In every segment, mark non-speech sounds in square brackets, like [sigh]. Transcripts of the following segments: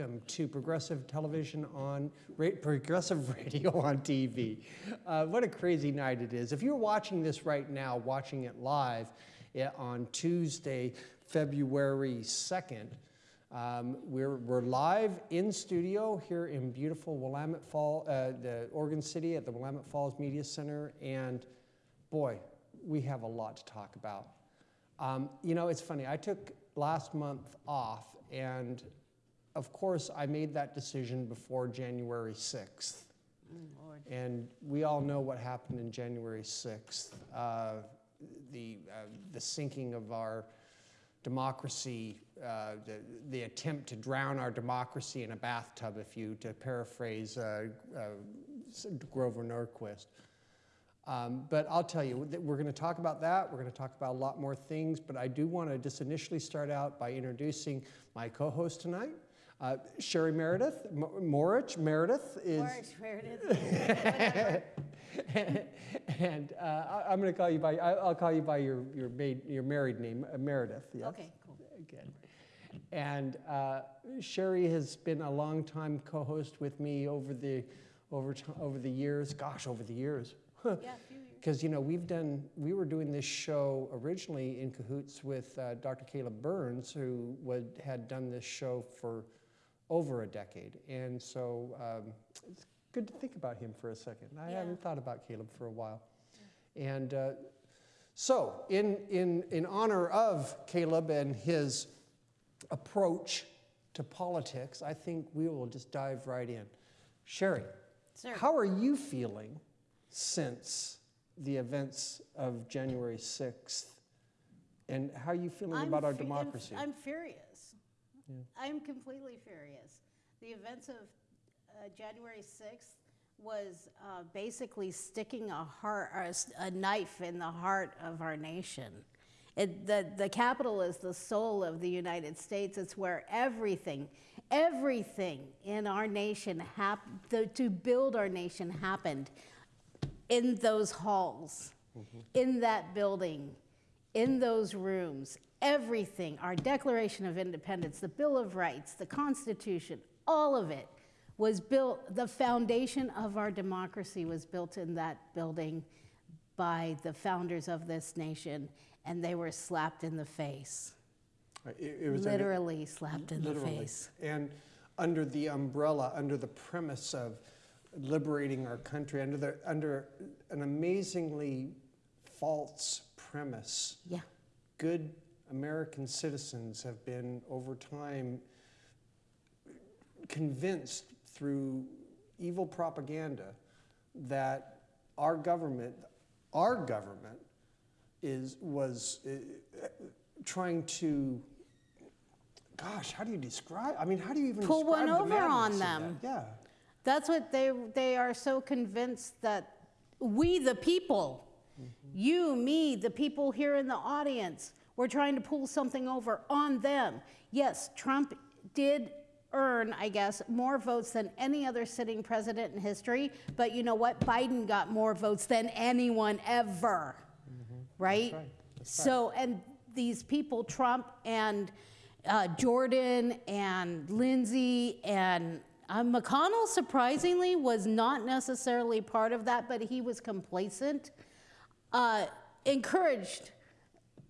welcome to Progressive Television on Progressive [laughs] Radio on TV. Uh, what a crazy night it is. If you're watching this right now, watching it live eh, on Tuesday, February 2nd, um, we're, we're live in studio here in beautiful Willamette Fall, uh, the Oregon City at the Willamette Falls Media Center, and boy, we have a lot to talk about. Um, you know, it's funny. I took last month off, and of course, I made that decision before January 6th. Lord. And we all know what happened in January 6th uh, the, uh, the sinking of our democracy, uh, the, the attempt to drown our democracy in a bathtub, if you, to paraphrase uh, uh, Grover Norquist. Um, but I'll tell you, we're going to talk about that. We're going to talk about a lot more things. But I do want to just initially start out by introducing my co host tonight. Uh, Sherry Meredith, M- Morich Meredith is. Orange Meredith. [laughs] and uh, I- I'm going to call you by, I- I'll call you by your, your, maid, your married name, uh, Meredith. Yes? Okay, cool. Good. And uh, Sherry has been a long time co-host with me over the, over, over the years. Gosh, over the years. [laughs] Yeah, a few years. Because, you know, we've done, we were doing this show originally in cahoots with uh, Dr. Caleb Burns, who would, had done this show for over a decade. And so um, it's good to think about him for a second. I Yeah. haven't thought about Caleb for a while. And uh, so, in, in, in honor of Caleb and his approach to politics, I think we will just dive right in. Sherry, Sir. how are you feeling since the events of January 6th? And how are you feeling I'm about our democracy? I'm furious. I'm completely furious. The events of uh, January 6th was uh, basically sticking a, heart, a knife in the heart of our nation. It, the, the Capitol is the soul of the United States. It's where everything, everything in our nation, hap- the, to build our nation happened in those halls, in that building, in those rooms, everything, our Declaration of Independence, the Bill of Rights, the Constitution, all of it was built, the foundation of our democracy was built in that building by the founders of this nation, and they were slapped in the face. It- it was an- Literally slapped in the Literally. face. And under the umbrella, under the premise of liberating our country, under, the, under an amazingly false premise, Yeah. good American citizens have been over time convinced through evil propaganda that our government, our government, is was uh, trying to. Gosh, how do you describe? I mean, how do you even Pull describe one the over on them. that? Yeah. That's what they, they are so convinced that we, the people, you, me, the people here in the audience, we're trying to pull something over on them. Yes, Trump did earn, I guess, more votes than any other sitting president in history, but you know what? Biden got more votes than anyone ever, right? right. That's So, and these people, Trump and uh, Jordan and Lindsey and uh, McConnell, surprisingly, was not necessarily part of that, but he was complacent, uh, encouraged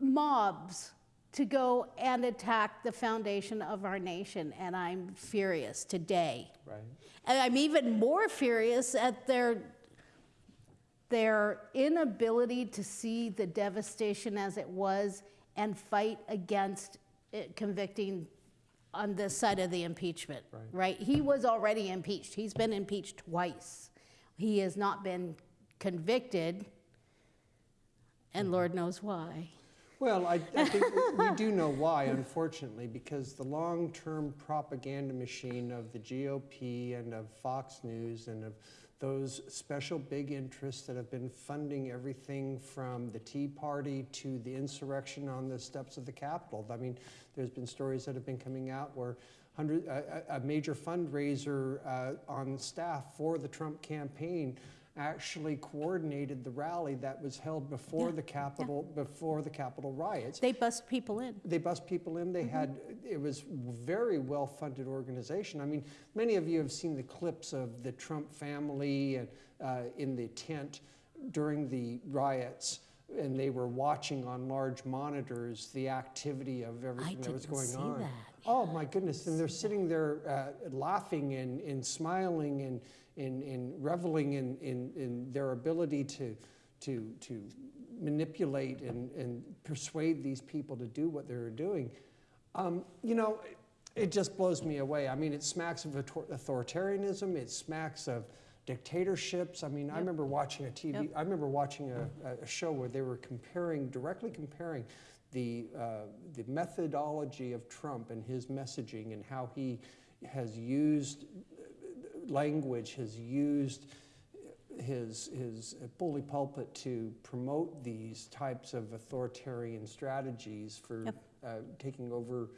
mobs to go and attack the foundation of our nation. And I'm furious today. Right. And I'm even more furious at their their inability to see the devastation as it was and fight against it convicting on this side of the impeachment. Right. He was already impeached. He's been impeached twice. He has not been convicted, and mm-hmm. Lord knows why. Well, I, I think we do know why, unfortunately, because the long term propaganda machine of the GOP and of Fox News and of those special big interests that have been funding everything from the Tea Party to the insurrection on the steps of the Capitol. I mean, there's been stories that have been coming out where hundred, a, a a major fundraiser uh, on staff for the Trump campaign actually coordinated the rally that was held before Yeah, the Capitol, before the Capitol riots. They bust people in. They bust people in. They had, it was very well-funded organization. I mean, many of you have seen the clips of the Trump family and, uh, in the tent during the riots, and they were watching on large monitors the activity of everything that was going see on. that. Oh my goodness! And they're sitting there uh, laughing and, and smiling and, and, and reveling in, in, in their ability to, to, to manipulate and, and persuade these people to do what they're doing. Um, you know, it just blows me away. I mean, it smacks of authoritarianism. It smacks of dictatorships. I mean, I remember watching a TV. Yep. I remember watching a, a show where they were comparing, directly comparing, the uh, the methodology of Trump and his messaging and how he has used language, has used his his bully pulpit to promote these types of authoritarian strategies for Yep. uh, taking over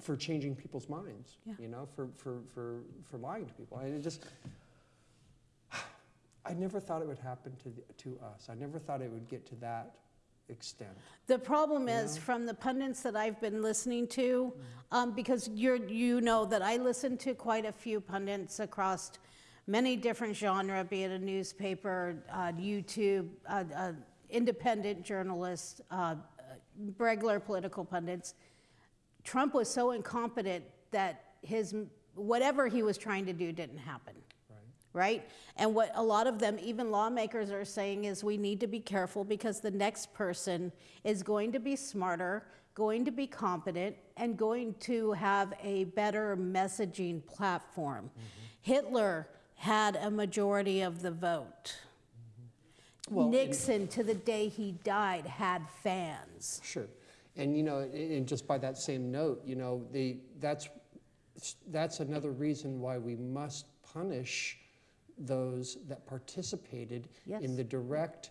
for changing people's minds Yeah. you know for, for, for, for lying to people and it just [sighs] i never thought it would happen to, the, to us i never thought it would get to that extent. The problem is, from the pundits that I've been listening to, um, because you're, you know that I listen to quite a few pundits across many different genre, be it a newspaper, uh, YouTube, uh, uh, independent journalists, uh, regular political pundits. Trump was so incompetent that his whatever he was trying to do didn't happen right? And what a lot of them, even lawmakers, are saying is we need to be careful because the next person is going to be smarter, going to be competent, and going to have a better messaging platform. Mm-hmm. Hitler had a majority of the vote. Mm-hmm. Well, Nixon, to the day he died, had fans. Sure. And, you know, and just by that same note, you know, the, that's, that's another reason why we must punish those that participated in the direct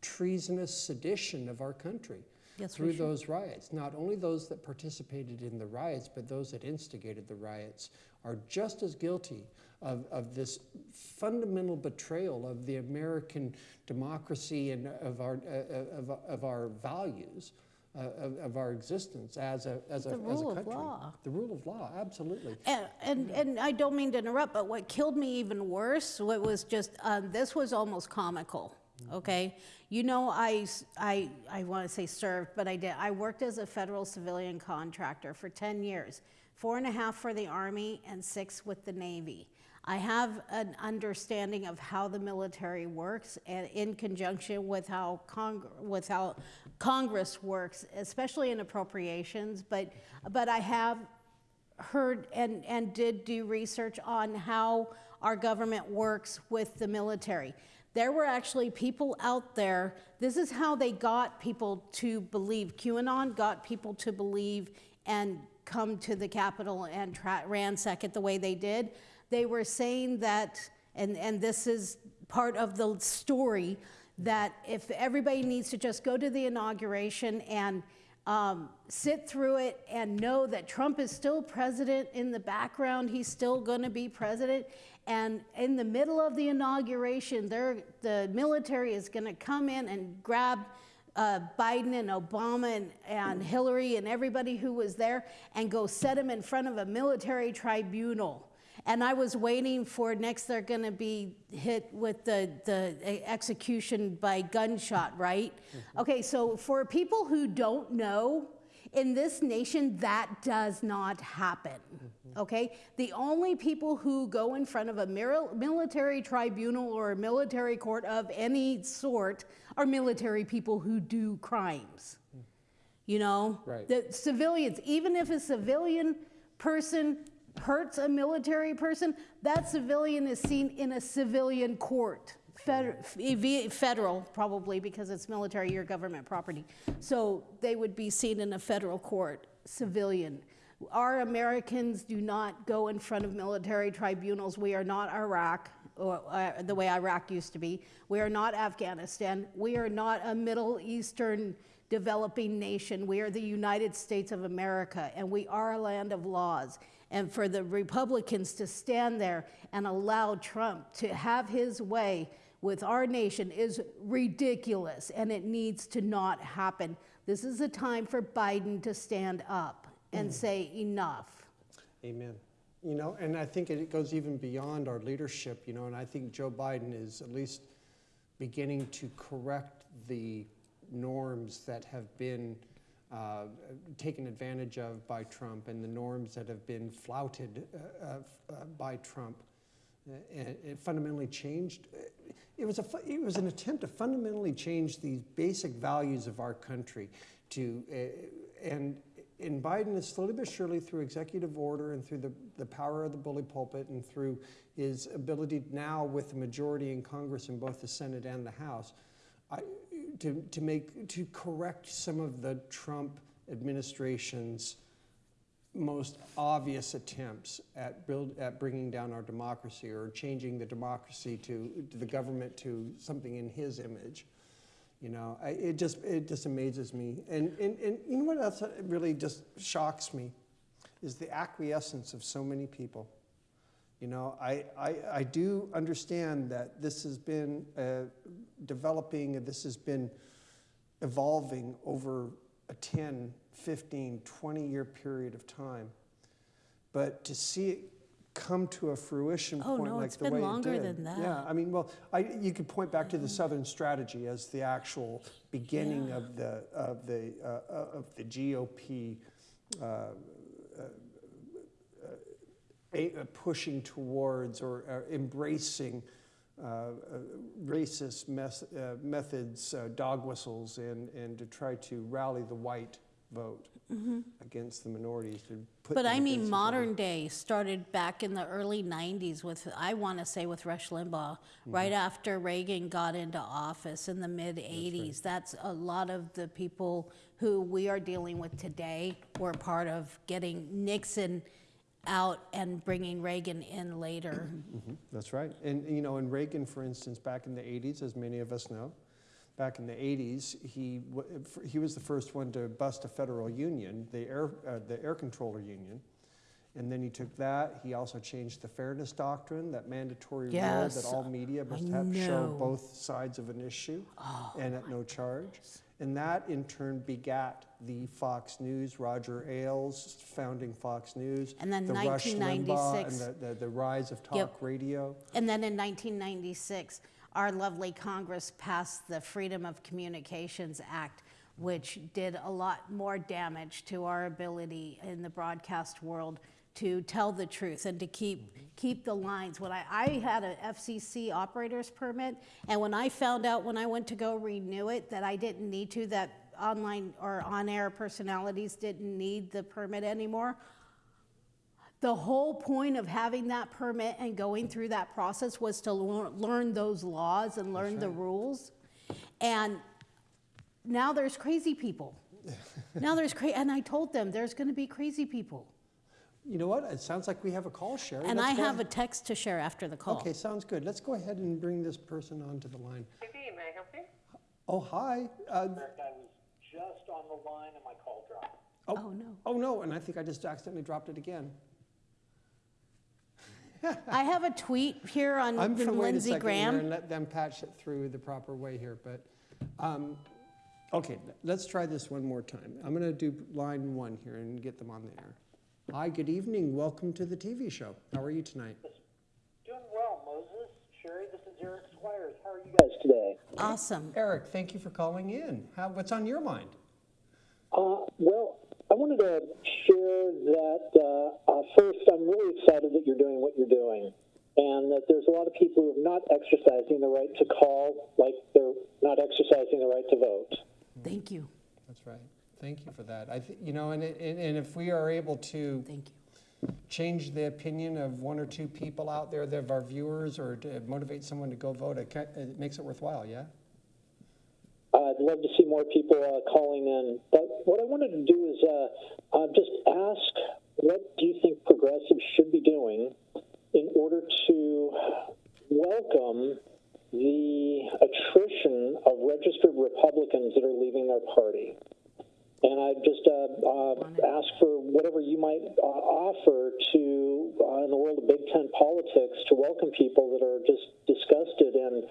treasonous sedition of our country Yes, through those riots. Not only those that participated in the riots, but those that instigated the riots are just as guilty of, of this fundamental betrayal of the American democracy and of our, uh, of, of our values, uh, of, of our existence as a, as a, The as a rule of country. law. The rule of law, absolutely. And, and, and I don't mean to interrupt, but what killed me even worse, what was just, um, this was almost comical, okay? You know, I I I want to say served, but I did. I worked as a federal civilian contractor for 10 years, four and a half for the Army and six with the Navy. I have an understanding of how the military works and in conjunction with how, Cong- with how Congress works, especially in appropriations, but, but I have heard and, and did do research on how our government works with the military. There were actually people out there, this is how they got people to believe. QAnon got people to believe and come to the Capitol and ransack it the way they did. They were saying that, and, and this is part of the story, that if everybody needs to just go to the inauguration and um, sit through it and know that Trump is still president in the background. He's still going to be president. And in the middle of the inauguration, the military is going to come in and grab uh, Biden and Obama and, and Hillary and everybody who was there and go set them in front of a military tribunal. And I was waiting for next they're going to be hit with the, the execution by gunshot, right? Mm-hmm. Okay, so for people who don't know, in this nation, that does not happen. Mm-hmm. Okay? The only people who go in front of a military tribunal or a military court of any sort are military people who do crimes. Mm. You know? Right. The civilians, even if a civilian person hurts a military person, that civilian is seen in a civilian court. Fed- federal, probably, because it's military or government property. So they would be seen in a federal court, civilian. Our Americans do not go in front of military tribunals. We are not Iraq, or uh, the way Iraq used to be. We are not Afghanistan. We are not a Middle Eastern developing nation. We are the United States of America, and we are a land of laws. And for the Republicans to stand there and allow Trump to have his way with our nation is ridiculous and it needs to not happen. This is a time for Biden to stand up and mm. say enough. Amen. You know, and I think it goes even beyond our leadership, you know, and I think Joe Biden is at least beginning to correct the norms that have been uh, taken advantage of by Trump and the norms that have been flouted uh, uh, by Trump. Uh, it fundamentally changed. It was, a, it was an attempt to fundamentally change these basic values of our country. To, uh, and, and Biden is slowly but surely through executive order and through the, the power of the bully pulpit and through his ability now with the majority in Congress in both the Senate and the House I, to, to make to correct some of the Trump administration's most obvious attempts at build at bringing down our democracy or changing the democracy to, to the government to something in his image. You know, I, it just it just amazes me. And, and and you know what else really just shocks me is the acquiescence of so many people. You know, I, I, I do understand that this has been uh, developing, and this has been evolving over a 10, 15, 20 year period of time. But to see it come to a fruition Oh, point no, like the way it did. than that. Yeah, I mean, well, I, you could point back to the Southern Strategy as the actual beginning of the of the uh, of the GOP uh, pushing towards or uh, embracing uh, uh, racist uh, methods, uh, dog whistles, and, and to try to rally the white vote against the minorities. To put. But I mean, modern day started back in the early 90s with, I want to say, with Rush Limbaugh, right after Reagan got into office in the mid 80s. That's a lot of the people who we are dealing with today were part of getting Nixon out and bringing Reagan in later. [clears throat] Mhm, That's right. And, you know, in Reagan, for instance, back in the 80s, as many of us know, back in the 80s, he, he was the first one to bust a federal union, the air, uh, the air controller union. And then he took that. He also changed the fairness doctrine, that mandatory rule that all media must have show. Oh, both sides of an issue oh and at no charge. And that in turn begat the Fox News, Roger Ailes founding Fox News, And then the Rush Limbaugh and the, the, the rise of talk Yep. radio. And then in 1996, our lovely Congress passed the Freedom of Communications Act, which did a lot more damage to our ability in the broadcast world to tell the truth and to keep keep the lines. When I, I had an FCC operator's permit, and when I found out when I went to go renew it that I didn't need to, that online or on-air personalities didn't need the permit anymore, the whole point of having that permit and going through that process was to lear- learn those laws and learn the rules. And now there's crazy people. [laughs] now there's crazy, and I told them there's going to be crazy people. You know what? It sounds like we have a call, Sherry. And Let's I go have a ahead- text to share after the call. Okay, sounds good. Let's go ahead and bring this person onto the line. TV, may I help you? Oh, hi. Uh, I was just on the line and my call dropped. Oh, no. oh, no, and I think I just accidentally dropped it again. I have a tweet here on, I'm going to from wait a Lindsey second here and let them patch it through the proper way here. But, um, okay, let's try this one more time. I'm going to do line one here and get them on the air. Hi, good evening. Welcome to the TV show. How are you tonight? Doing well, Moses. Sherry, this is Eric Squires. How are you guys today? Awesome. Eric, thank you for calling in. How, what's on your mind? Uh, well, I wanted to share that uh, uh, first, I'm really excited that you're doing what you're doing, and that there's a lot of people who are not exercising the right to call, like they're not exercising the right to vote. Thank you. That's right. Thank you for that. I th- you know, and, it- and, and if we are able to Thank you. change the opinion of one or two people out there that of our viewers or to motivate someone to go vote, it, ca- it makes it worthwhile, yeah? I'd love to see more people uh, calling in. But what I wanted to do is uh, uh, just ask what do you think progressives should be doing in order to welcome the attrition of registered Republicans that are leaving their party? And I just uh, uh, ask for whatever you might uh, offer to, uh, in the world of big tent politics, to welcome people that are just disgusted and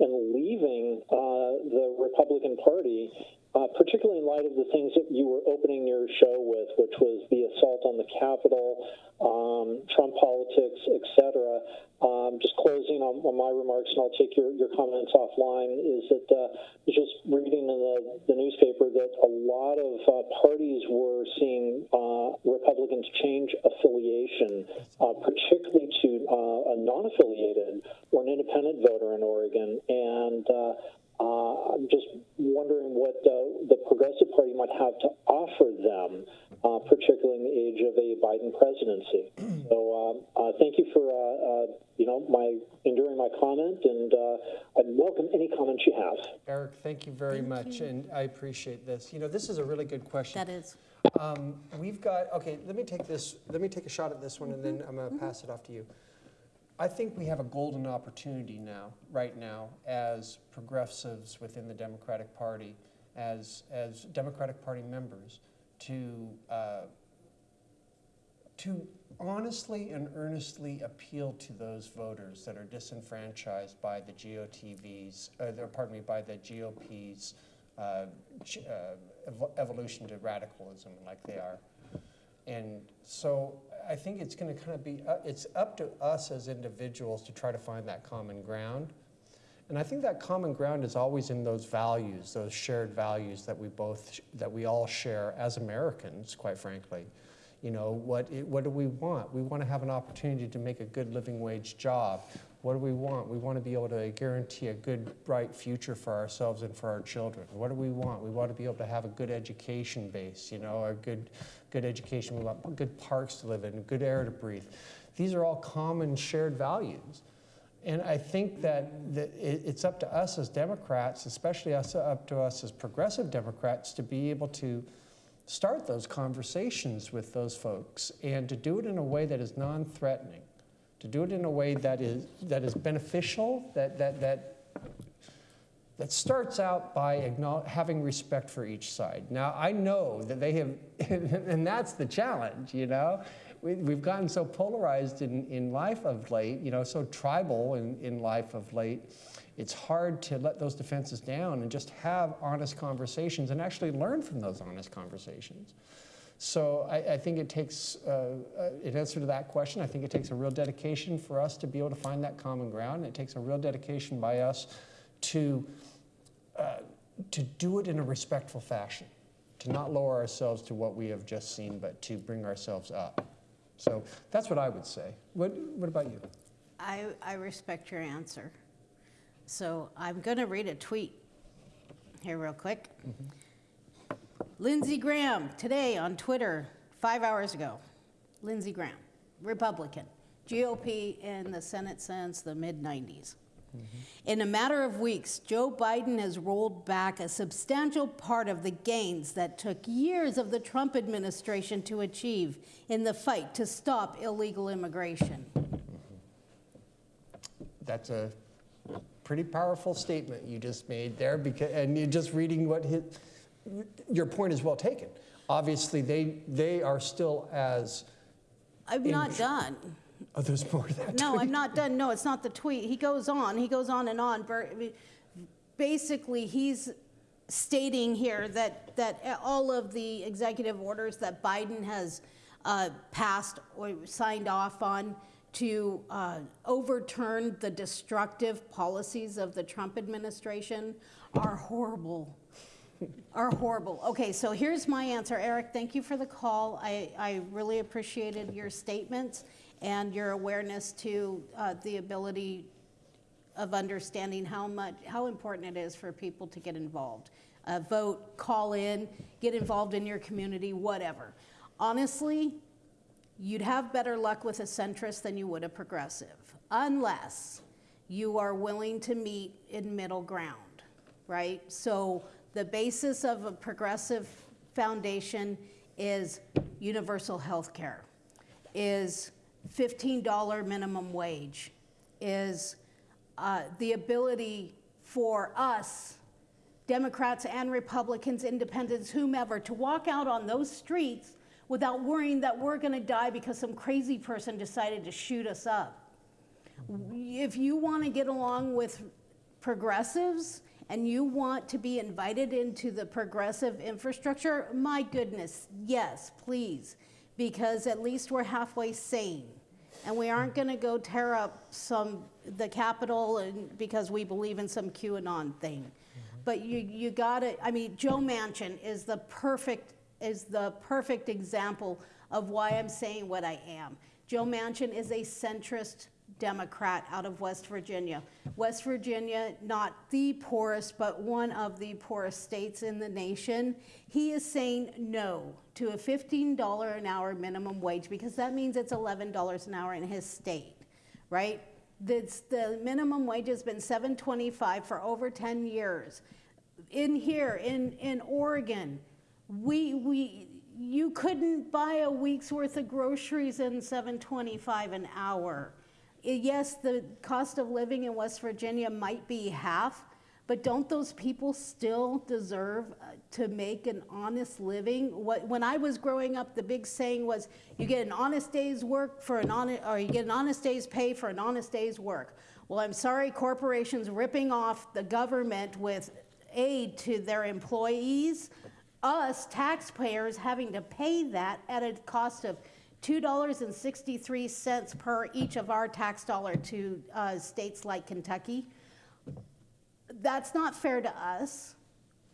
and leaving uh, the Republican Party, uh, particularly in light of the things that you were opening your show with, which was the assault on the Capitol, um, Trump politics, etc. Um, just closing on, on my remarks, and I'll take your, your comments offline, is that uh, just reading in the, the newspaper that a lot of uh, parties were seeing uh, Republicans change affiliation, uh, particularly to uh, a non affiliated or an independent voter in Oregon. And uh, I'm just wondering what uh, the Progressive Party might have to offer them, uh, particularly in the age of a Biden presidency. [clears throat] so, um, uh, thank you for uh, uh, you know my enduring my comment, and uh, I'd welcome any comments you have. Eric, thank you very much, and I appreciate this. You know, this is a really good question. That is. Um, we've got, okay, let me take this, let me take a shot at this one, and then I'm gonna pass it off to you. I think we have a golden opportunity now, right now, as progressives within the Democratic Party, as, as Democratic Party members, to, uh, to honestly and earnestly appeal to those voters that are disenfranchised by the GOTV's, uh, pardon me, by the GOP's uh, uh, evolution to radicalism like they are. And so I think it's going to kind of be, uh, it's up to us as individuals to try to find that common ground. And I think that common ground is always in those values, those shared values that we both, that we all share as Americans, quite frankly. You know, what, what do we want? We want to have an opportunity to make a good living wage job. What do we want? We want to be able to guarantee a good, bright future for ourselves and for our children. What do we want? We want to be able to have a good education base, you know, a good, good education. We want good parks to live in, good air to breathe. These are all common shared values. And I think that, it, it's up to us as Democrats, especially us, up to us as progressive Democrats, to be able to start those conversations with those folks and to do it in a way that is non-threatening, to do it in a way that is, that is beneficial, that, that, that, that starts out by having respect for each side. Now, I know that they have, [laughs] and that's the challenge, you know? We, we've gotten so polarized in, in life of late, you know, so tribal in, in life of late. It's hard to let those defenses down and just have honest conversations and actually learn from those honest conversations. So I, I think it takes, uh, uh, in answer to that question, I think it takes a real dedication for us to be able to find that common ground. It takes a real dedication by us to, uh, to do it in a respectful fashion, to not lower ourselves to what we have just seen, but to bring ourselves up. So that's what I would say. What, what about you? I, I respect your answer. So I'm going to read a tweet here, real quick. Lindsey Graham, today on Twitter, five hours ago. Lindsey Graham, Republican, GOP in the Senate since the mid 90s. Mm-hmm. In a matter of weeks, Joe Biden has rolled back a substantial part of the gains that took years of the Trump administration to achieve in the fight to stop illegal immigration. Mm-hmm. That's a pretty powerful statement you just made there, because, and you're just reading what his, your point is well taken. Obviously, they, they are still as, I'm not done. oh, there's more to that. No, I'm not done. No, it's not the tweet. He goes on, he goes on and on. Basically, he's stating here that, that all of the executive orders that Biden has uh, passed or signed off on to uh, overturn the destructive policies of the Trump administration are horrible are horrible. Okay, so here's my answer. Eric, thank you for the call. I, I really appreciated your statements and your awareness to uh, the ability of understanding how much, how important it is for people to get involved. Uh, vote, call in, get involved in your community, whatever. Honestly, you'd have better luck with a centrist than you would a progressive, unless you are willing to meet in middle ground, right? So the basis of a progressive foundation is universal health care, is $15 minimum wage, is uh, the ability for us, Democrats and Republicans, independents, whomever, to walk out on those streets without worrying that we're going to die because some crazy person decided to shoot us up. If you want to get along with progressives and you want to be invited into the progressive infrastructure, my goodness, yes, please, because at least we're halfway sane. And we aren't going to go tear up some the Capitol and because we believe in some QAnon thing. But you you got to I mean Joe Manchin is the perfect is the perfect example of why I'm saying what I am. Joe Manchin is a centrist Democrat out of West Virginia. West Virginia, not the poorest, but one of the poorest states in the nation. He is saying no to a $15 an hour minimum wage because that means it's $11 an hour in his state, right? That's, the minimum wage has been 725 for over 10 years. In here, in, in Oregon, we, we, you couldn't buy a week's worth of groceries in 725 an hour. Yes, the cost of living in West Virginia might be half, but don't those people still deserve uh, to make an honest living? What, when I was growing up, the big saying was, you get an honest day's work for an honest, or you get an honest day's pay for an honest day's work. Well, I'm sorry, corporations ripping off the government with aid to their employees, us taxpayers having to pay that at a cost of $2.63 per each of our tax dollar to uh, states like Kentucky. That's not fair to us.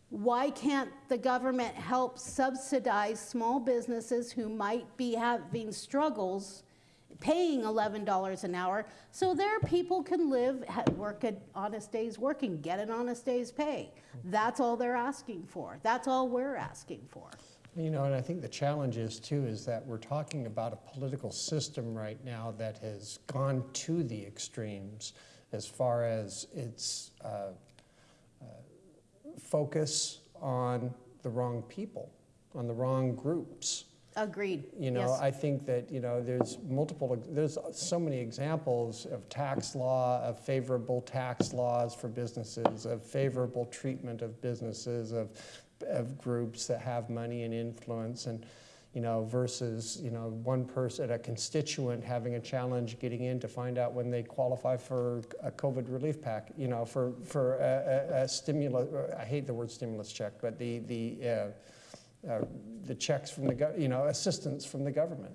Why can't the government help subsidize small businesses who might be having struggles paying $11 an hour so their people can live, work an honest day's work and get an honest day's pay? That's all they're asking for. That's all we're asking for. You know, and I think the challenge is too, is that we're talking about a political system right now that has gone to the extremes as far as its uh, uh, focus on the wrong people, on the wrong groups. Agreed. You know, Yes. I think that, you know, there's multiple, there's so many examples of tax law, of favorable tax laws for businesses, of favorable treatment of businesses, of, of groups that have money and influence and, you know, versus, you know, one person, a constituent having a challenge getting in to find out when they qualify for a COVID relief pack, you know, for, for a, a, a stimulus, I hate the word stimulus check, but the, the, uh, uh, the checks from the, you know, assistance from the government.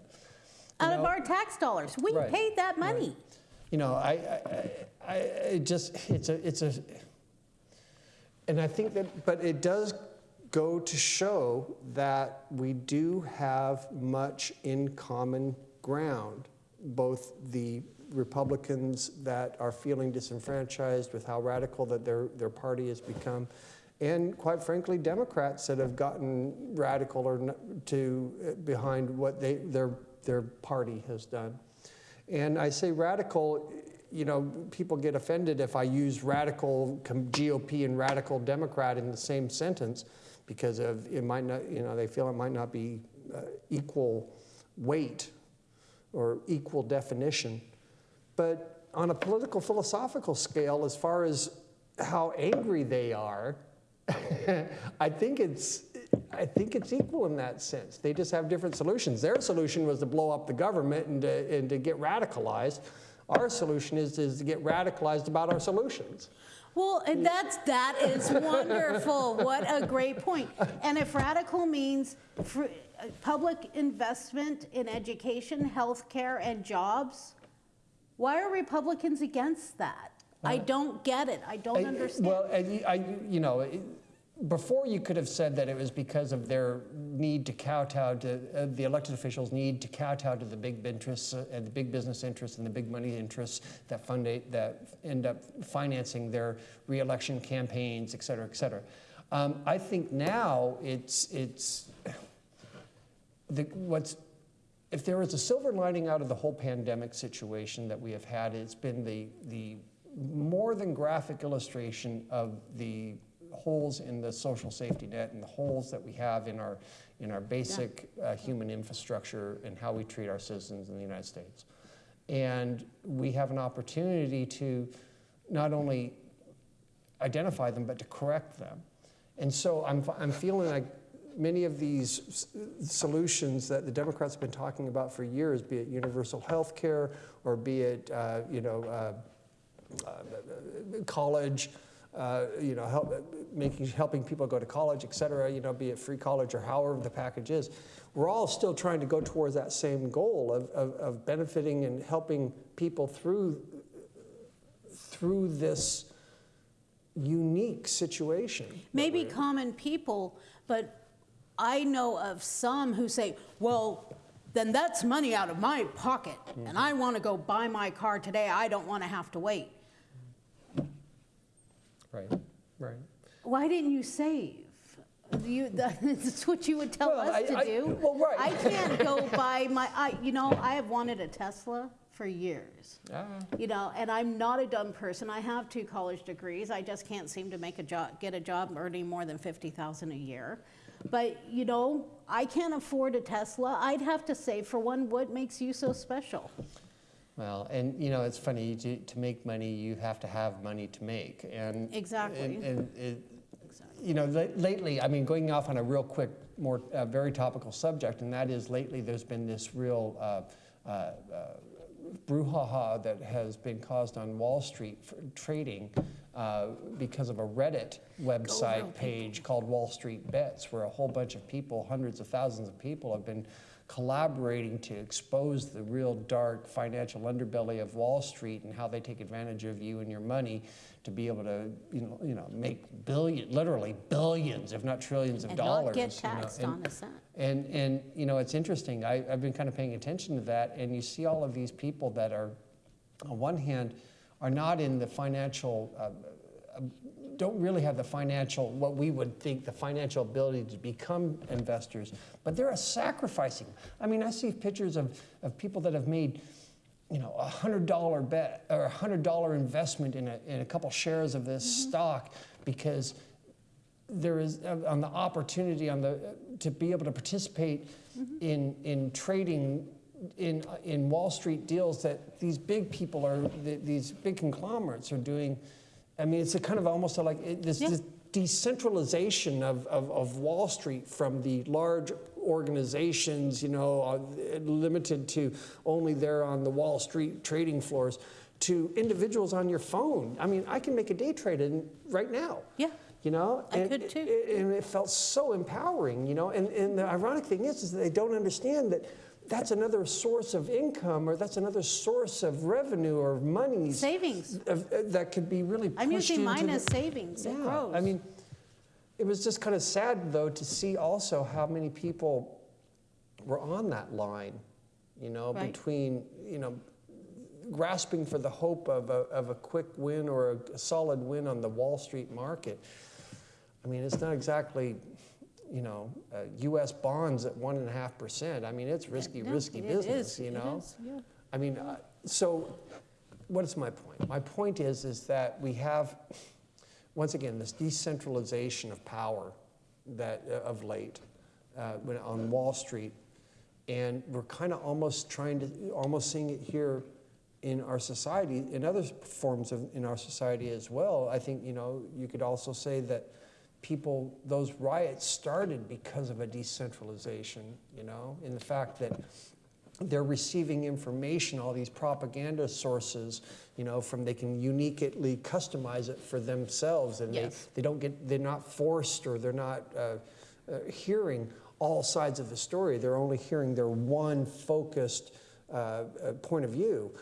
You Out of our tax dollars. We Right, paid that money. You know, I, I, I, I it just, it's a, it's a, and I think that, but it does go to show that we do have much in common ground, both the Republicans that are feeling disenfranchised with how radical that their, their party has become, and quite frankly, Democrats that have gotten radical or to uh, behind what they, their, their party has done. And I say radical, you know, people get offended if I use radical GOP and radical Democrat in the same sentence because of it might not, you know, they feel it might not be uh, equal weight or equal definition. But on a political philosophical scale, as far as how angry they are, [laughs] I think it's I think it's equal in that sense. They just have different solutions. Their solution was to blow up the government and to, and to get radicalized. Our solution is, is to get radicalized about our solutions. Well, and that's that is wonderful. what a great point. And if radical means fr- uh, public investment in education, healthcare, and jobs, why are Republicans against that? I don't get it. I don't understand. Well, I, I, you know, it- before you could have said that it was because of their need to kowtow to uh, the elected officials' need to kowtow to the big interests uh, and the big business interests and the big money interests that fund it, that end up financing their reelection campaigns, et cetera, et cetera. Um, I think now it's it's the, what's if there is a silver lining out of the whole pandemic situation that we have had, it's been the, the more than graphic illustration of the holes in the social safety net and the holes that we have in our, in our basic uh, human infrastructure and how we treat our citizens in the United States. And we have an opportunity to not only identify them, but to correct them. And so I'm, I'm feeling like many of these s- solutions that the Democrats have been talking about for years, be it universal health care or be it, uh, you know, uh, uh, college, uh, you know, help, making, helping people go to college, et cetera, you know, be it free college or however the package is. We're all still trying to go towards that same goal of, of, of benefiting and helping people through, through this unique situation. maybe common people, but I know of some who say, well, then that's money out of my pocket, and I want to go buy my car today. I don't want to have to wait. Right, right. Why didn't you save? You, [laughs] that's what you would tell Well, us I- to I- do. well, right. I can't go [laughs] buy my, I, you know, I have wanted a Tesla for years. Ah. You know, and I'm not a dumb person. I have two college degrees. I just can't seem to make a job, get a job earning more than 50,000 a year. But, you know, I can't afford a Tesla. I'd have to save for one. What makes you so special? Well, and you know, it's funny, to, to make money, you have to have money to make. And, Exactly. And, and it, you know, lately, I mean, going off on a real quick, more, uh, very topical subject, and that is lately there's been this real uh, uh, uh, brouhaha that has been caused on Wall Street for trading uh, because of a Reddit website page called Wall Street Bets, where a whole bunch of people, hundreds of thousands of people, have been collaborating to expose the real dark financial underbelly of Wall Street and how they take advantage of you and your money to be able to, you know, you know, make billion, literally billions, if not trillions of And dollars. not get you know, taxed and- on a cent. and, and you know, it's interesting. I, I've been kind of paying attention to that, and you see all of these people that are, on one hand, are not in the financial, uh, don't really have the financial, what we would think the financial ability to become investors, but they're sacrificing. I mean, I see pictures of, of people that have made, you know, a hundred dollar bet or a hundred dollar investment in a, in a couple shares of this mm-hmm. stock because there is uh, on the opportunity on the uh, to be able to participate mm-hmm. in in trading in uh, in Wall Street deals that these big people are th- these big conglomerates are doing. I mean, it's a kind of almost like it, this, Yeah. this decentralization of, of, of Wall Street from the large organizations, you know, uh, limited to only there on the Wall Street trading floors, to individuals on your phone. I mean, I can make a day trade in right now. Yeah. You know, I and, could too. it- and it felt so empowering. You know, and, and the ironic thing is, is that they don't understand that that's another source of income, or that's another source of revenue or money Savings. of, uh, that could be really. I'm using mine as savings. It yeah, grows. I mean, it was just kind of sad though to see also how many people were on that line. You know, Right. between you know grasping for the hope of a, of a quick win or a, a solid win on the Wall Street market. I mean, it's not exactly, you know, uh, U.S. bonds at one and a half percent. I mean, it's risky, No, risky it business. is, You know. is, yeah. I mean, uh, so what is my point? My point is, is that we have, once again, this decentralization of power that uh, of late uh, when on Wall Street, and we're kind of almost trying to, almost seeing it here in our society, in other forms of in our society as well. I think you know you could also say that people, those riots started because of a decentralization. You know, in the fact that they're receiving information, all these propaganda sources, you know, from they can uniquely customize it for themselves, and Yes. they, they don't get, they're not forced or they're not uh, uh, hearing all sides of the story. They're only hearing their one focused uh, uh, point of view,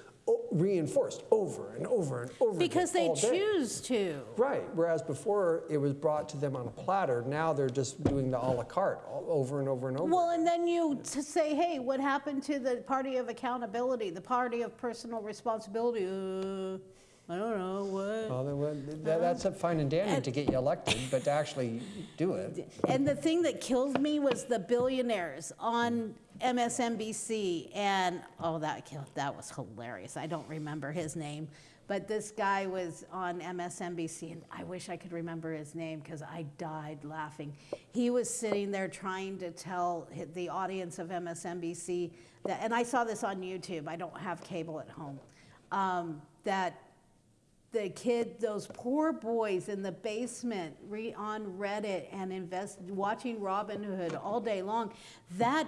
reinforced over and over and over because they day. choose to. Right. Whereas before it was brought to them on a platter, now they're just doing the a la carte all over and over and over. Well, and then you to say, hey, what happened to the party of accountability, the party of personal responsibility? Uh, I don't know what. Well, that, that's a fine and dandy And- to get you elected, but to actually do it. And the thing that killed me was the billionaires on MSNBC, and oh, that killed. That was hilarious. I don't remember his name, but this guy was on MSNBC, and I wish I could remember his name because I died laughing. He was sitting there trying to tell the audience of MSNBC that, and I saw this on YouTube. I don't have cable at home. Um, that the kid, those poor boys in the basement re, on Reddit and invest, watching Robinhood all day long, that,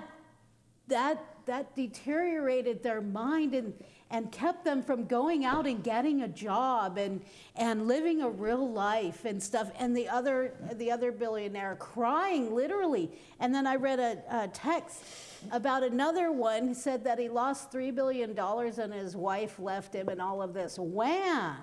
that, that deteriorated their mind and, and kept them from going out and getting a job and, and living a real life and stuff. And the other, the other billionaire crying literally. And then I read a, a text about another one said that he lost $3 billion and his wife left him and all of this. Wham!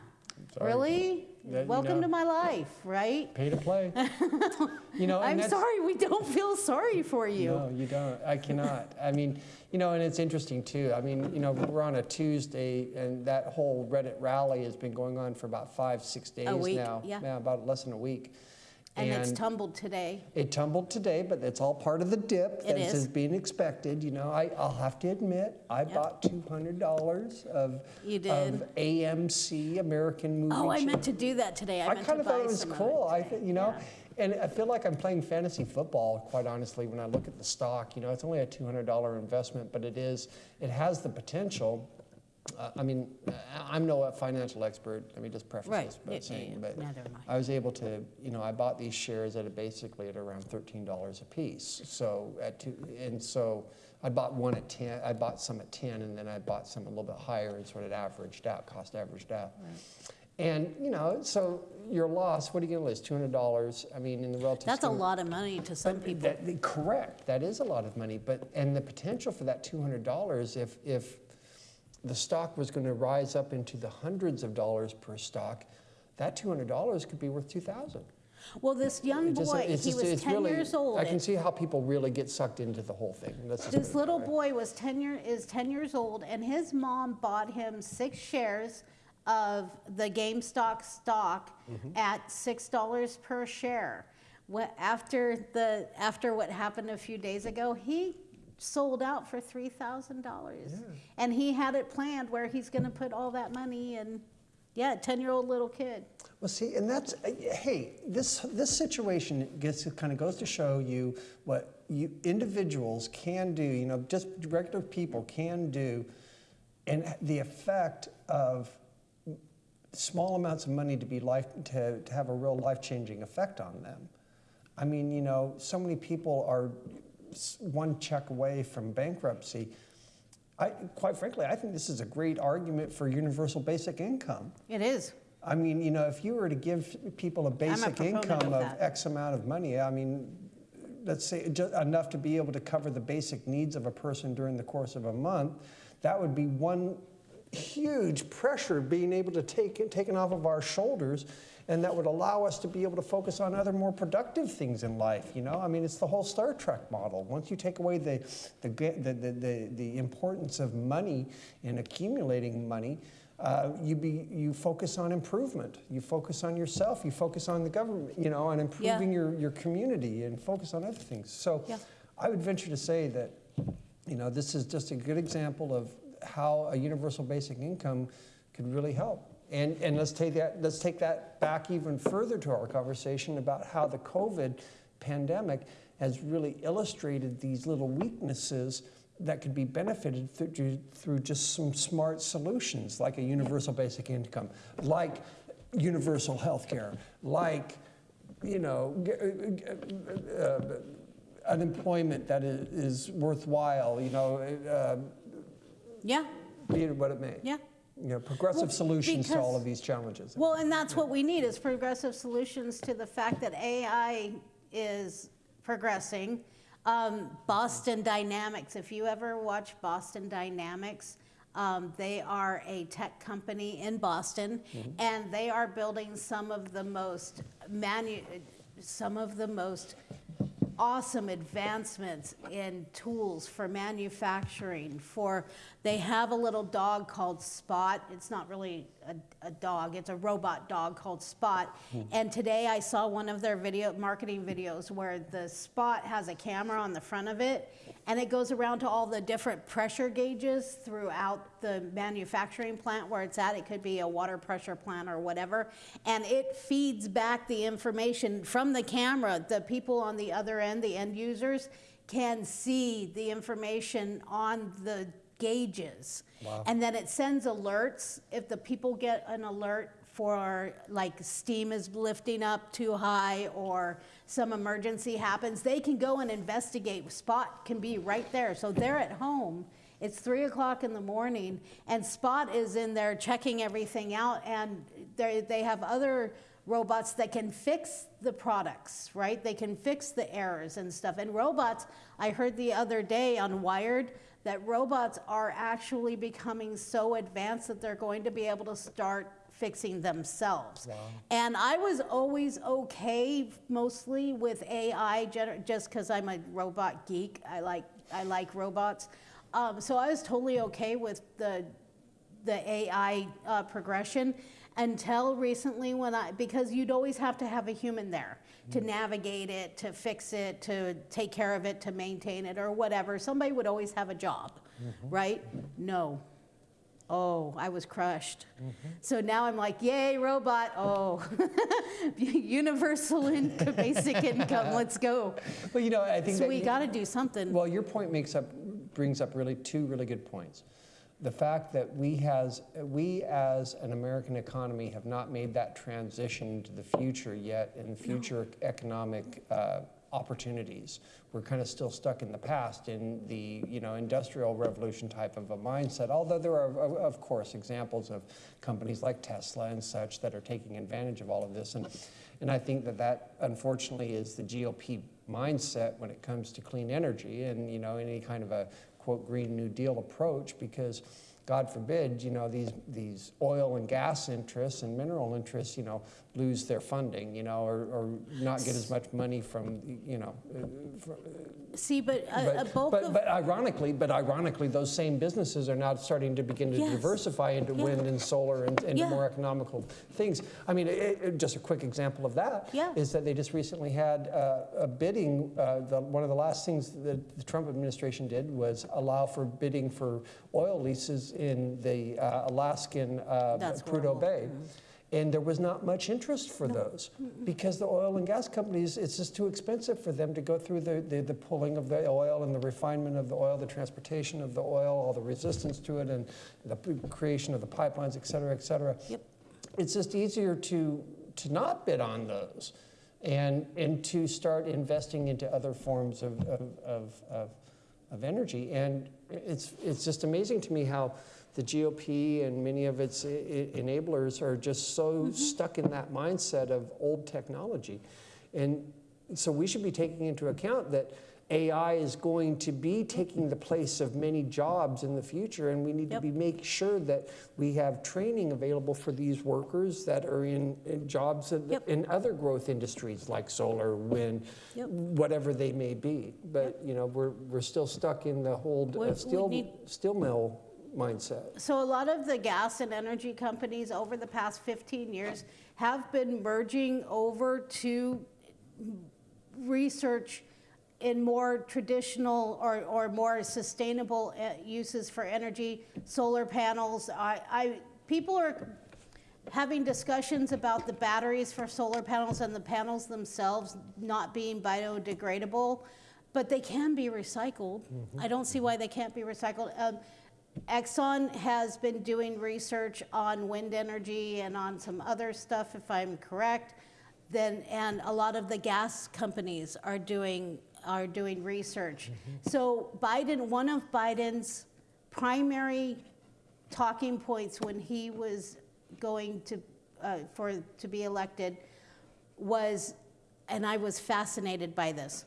Sorry. Really? That, you Welcome know- to my life, right? Pay to play. [laughs] you know, I'm sorry, we don't feel sorry for you. No, you don't. I cannot. I mean, you know, and it's interesting too. I mean, you know, we're on a Tuesday, and that whole Reddit rally has been going on for about five, six days now. yeah. about less than a week. And, it's tumbled today. It tumbled today, but it's all part of the dip It that is. is being expected. You know, I, I'll have to admit, I bought two hundred dollars of You did. of AMC American Movie. Oh, I meant to do that today. I, I kind of thought it was cool. I, th- you know, Yeah. and I feel like I'm playing fantasy football. Quite honestly, when I look at the stock, you know, it's only a two hundred dollar investment, but it is. It has the potential. Uh, I mean, I'm no financial expert. Let me just preface Right. this by Yeah, yeah, saying, yeah. but I. I was able to, you know, I bought these shares at a, basically at around thirteen dollars a piece. So at two, and so I bought one at ten. I bought some at ten, and then I bought some a little bit higher, and sort of averaged out, cost averaged out. And you know, so your loss. What are you going to lose? Two hundred dollars. I mean, in the relative. That's a lot of money to some people. that- correct. That is a lot of money. But and the potential for that two hundred dollars, if if the stock was going to rise up into the hundreds of dollars per stock, that two hundred dollars could be worth two thousand. Well, this young just- boy—he just- was 10 really- years old. I can see how people really get sucked into the whole thing. Let's just put This little way. boy was 10 year, is 10 years old, and his mom bought him six shares of the GameStop stock Mm-hmm. at $6 per share. What, after, the, after what happened a few days ago, he sold out for $3,000. And he had it planned where he's going to put all that money in, yeah, 10 year old little kid. Well, see, and that's uh, hey, this this situation gets kind of goes to show you what you individuals can do. You know, just regular people can do, and the effect of small amounts of money to be life to, to have a real life changing effect on them. I mean, you know, so many people are one check away from bankruptcy. I, quite frankly, I think this is a great argument for universal basic income. It is. I mean, you know, if you were to give people a basic proponent income of of. X amount of money, I mean, let's say enough to be able to cover the basic needs of a person during the course of a month, that would be one huge pressure being able to take it taken off of our shoulders and that would allow us to be able to focus on other more productive things in life you know? I mean it's the whole star trek model. Once you take away the the the, the, the, the importance of money and accumulating money uh, you be you focus on improvement. You focus on yourself. You focus on the government you know on improving your, your community and focus on other things. So Yeah. i would venture to say that you know, this is just a good example of how a universal basic income could really help. And, and let's take that let's take that back even further to our conversation about how the COVID pandemic has really illustrated these little weaknesses that could be benefited through, through just some smart solutions like a universal basic income, like universal health care, like you know, uh, uh, unemployment that is, is worthwhile, you know, uh, Yeah, be it what it may. yeah. You know, progressive Well, solutions to all of these challenges. Well, and that's what we need is progressive solutions to the fact that AI is progressing. Um, Boston Dynamics, if you ever watch Boston Dynamics, um, they are a tech company in Boston, and they are building some of the most manu- some of the most awesome advancements in tools for manufacturing for they have a little dog called spot. It's not really a, a dog it's a robot dog called spot. Hmm. And today i saw one of their video marketing videos where the spot has a camera on the front of it and it goes around to all the different pressure gauges throughout the manufacturing plant where it's at. It could be a water pressure plant or whatever. And it feeds back the information from the camera. The people on the other end the end users can see the information on the gauges. Wow. and then it sends alerts. If the people get an alert for like steam is lifting up too high or some emergency happens they can go and investigate spot can be right there so they're at home It's three o'clock in the morning, and Spot is in there checking everything out, and they they have other robots that can fix the products, right? They can fix the errors and stuff. And robots, I heard the other day on Wired that robots are actually becoming so advanced that they're going to be able to start fixing themselves. And I was always okay mostly with AI just because I'm a robot geek. I like I like robots. Um, so I was totally okay with the the AI uh, progression until recently when I because you'd always have to have a human there to navigate it, to fix it, to take care of it, to maintain it or whatever. Somebody would always have a job, right? No. Oh, I was crushed. So now I'm like, yay, robot. Oh, [laughs] universal income, [laughs] basic income. Let's go. Well, you know, I think So we got to do something. Well, your point makes up, brings up really two really good points. The fact that we has, we as an American economy have not made that transition to the future yet in future economic uh, opportunities. We're kind of still stuck in the past in the, you know, industrial revolution type of a mindset, although there are, of- course, examples of companies like Tesla and such that are taking advantage of all of this. And, and I think that that unfortunately is the GOP mindset when it comes to clean energy and, you know, any kind of a quote Green New Deal approach because God forbid, you know, these, these oil and gas interests and mineral interests, you know, lose their funding, you know, or, or not get as much money from, you know, uh, fr- See, but a, a bulk but, of but ironically, but ironically, those same businesses are now starting to begin to Yes. diversify into Yeah. wind and solar and into Yeah. more economical things. I mean, it, it- just a quick example of that is Yeah. that they just recently had uh, a bidding. Uh, the, one of the last things that the Trump administration did was allow for bidding for oil leases in the uh, Alaskan uh, Prudhoe horrible. And there was not much interest for those because the oil and gas companies, it's just too expensive for them to go through the, the, the pulling of the oil and the refinement of the oil, the transportation of the oil, all the resistance to it, and the creation of the pipelines, et cetera, et cetera. Yep. It's just easier to, to not bid on those and, and to start investing into other forms of, of, of, of, of energy. And it's, it's just amazing to me how the GOP and many of its enablers are just so stuck in that mindset of old technology. And so we should be taking into account that AI is going to be taking the place of many jobs in the future, and we need Yep. to be make sure that we have training available for these workers that are in, in jobs that- Yep. in other growth industries like solar, wind, Yep. whatever they may be. But you know, we're we're still stuck in the whole uh, steel steel mill mindset. So a lot of the gas and energy companies over the past 15 years have been merging over to research in more traditional or, or more sustainable uh, uses for energy, solar panels. I, I, people are having discussions about the batteries for solar panels and the panels themselves not being biodegradable, but they can be recycled. I don't see why they can't be recycled. Um, Exxon has been doing research on wind energy and on some other stuff, if I'm correct. Then, and a lot of the gas companies are doing are doing research. So Biden, one of Biden's primary talking points when he was going to uh, for to be elected was, and I was fascinated by this.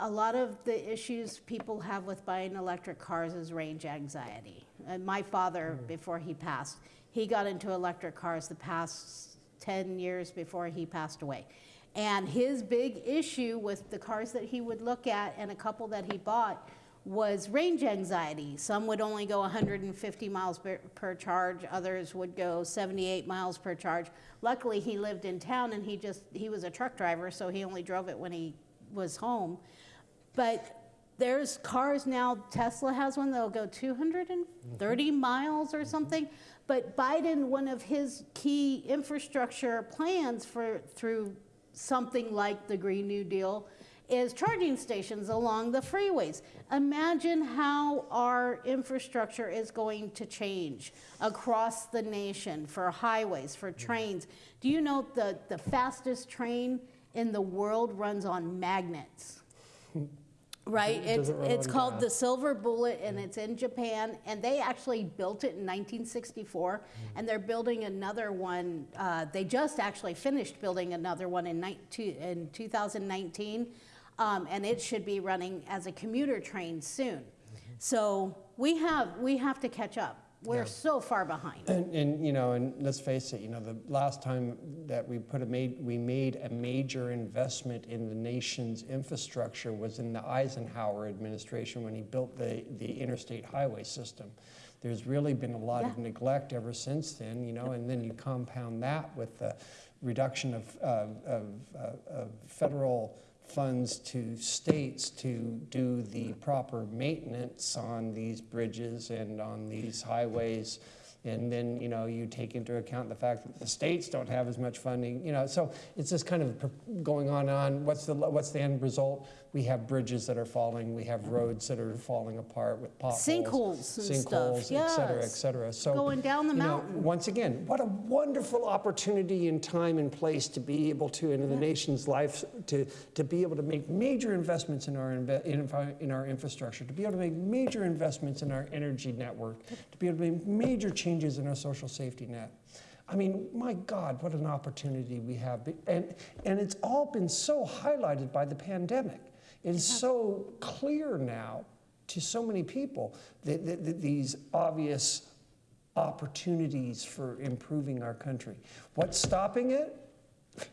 A lot of the issues people have with buying electric cars is range anxiety. And my father, hmm. before he passed, he got into electric cars the past 10 years before he passed away. And his big issue with the cars that he would look at and a couple that he bought was range anxiety. Some would only go 150 miles per, per charge, others would go 78 miles per charge. Luckily, he lived in town and he just he was a truck driver, so he only drove it when he was home. But there's cars now, Tesla has one that'll go 230 mm-hmm. miles or mm-hmm. something. But Biden, one of his key infrastructure plans for through something like the Green New Deal is charging stations along the freeways. Imagine how our infrastructure is going to change across the nation for highways, for mm-hmm. trains. Do you know the, the fastest train in the world runs on magnets? Right, it- it's, it it's called the? Silver Bullet, and it's in Japan, and they actually built it in 1964, and they're building another one, uh, they just actually finished building another one in in 2019, um, and it should be running as a commuter train soon. So we have, we have to catch up. We're Yeah. so far behind. And, and, you know, and let's face it, you know, the last time that we put a made, we made a major investment in the nation's infrastructure was in the Eisenhower administration when he built the, the interstate highway system. There's really been a lot of neglect ever since then, you know, and then you compound that with the reduction of, of, of, uh, of federal funds to states to do the proper maintenance on these bridges and on these highways. And then, you know, you take into account the fact that the states don't have as much funding, you know, so it's just kind of going on and on. What's the, what's the end result? We have bridges that are falling, we have roads that are falling apart with potholes. Sinkholes and stuff, Sinkholes, et cetera, et cetera. So, Going down the you know, mountain. once again, what a wonderful opportunity in time and place to be able to, in the nation's life, to, to be able to make major investments in our, in, in our infrastructure, to be able to make major investments in our energy network, to be able to make major changes in our social safety net. I mean, my God, what an opportunity we have. And, and it's all been so highlighted by the pandemic. It is so clear now to so many people that, that, that these obvious opportunities for improving our country. What's stopping it? [laughs]